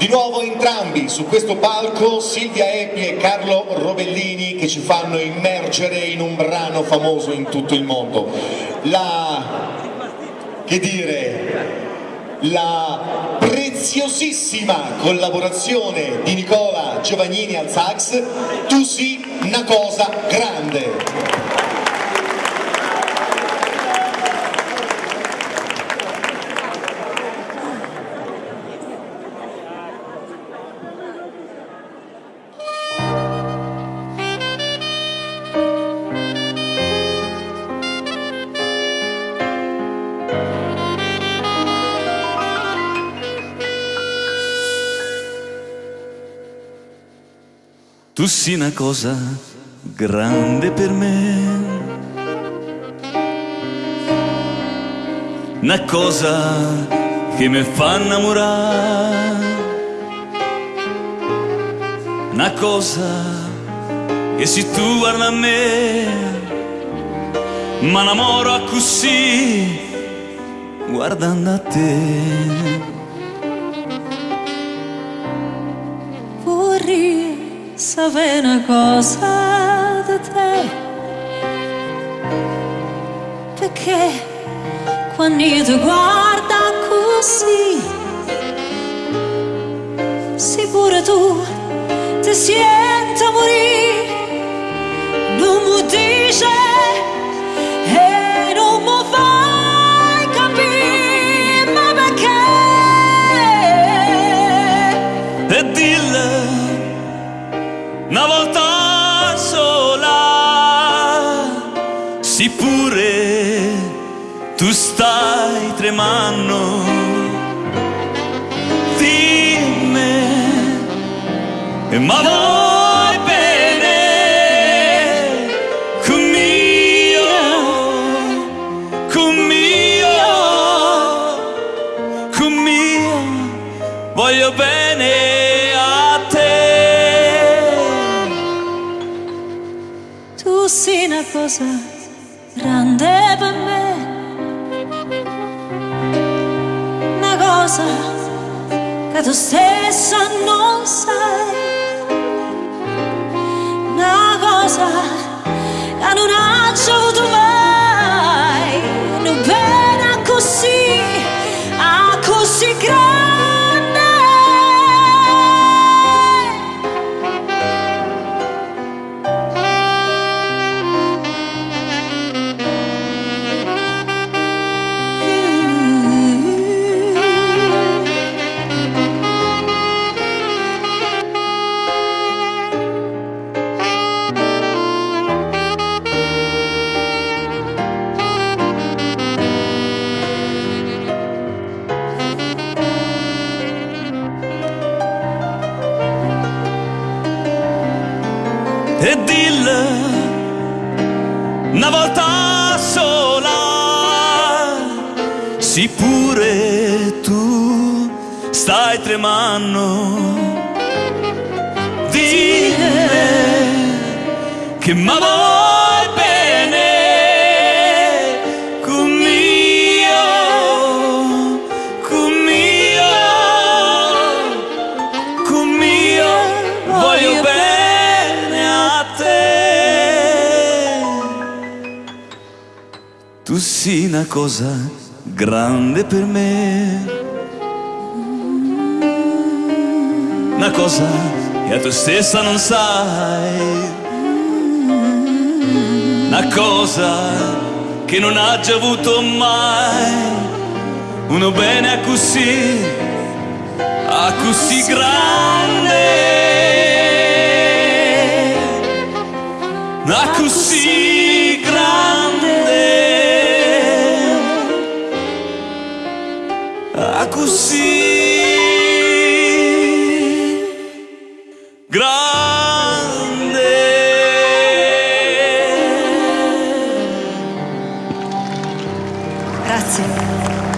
Di nuovo entrambi su questo palco Silvia Epi e Carlo Rovellini che ci fanno immergere in un brano famoso in tutto il mondo. La, che dire, la preziosissima collaborazione di Nicola Giovannini al sax, Tu sì una cosa grande. Tu sei una cosa grande per me, una cosa che mi fa innamorare, una cosa che se tu guarda a me, ma innamoro così, guardando a te. Sapere una cosa da te. Perché quando io ti guardo così sicuro tu ti senti morire. Non mi dice una volta sola, sì pure tu stai tremando. Dimmi, ma vuoi bene con mio, con mio, con mio, voglio bene. Sei una cosa grande per me, una cosa che tu stessa non sai, una cosa che non ha avuto mai, una pena così, ah, così grande. E dille una volta sola. Sì pure tu stai tremando. Dille che m'amore Tu sei una cosa grande per me, una cosa che tu stessa non sai, una cosa che non ha già avuto mai, uno bene a così, a così grande, grande. Grazie.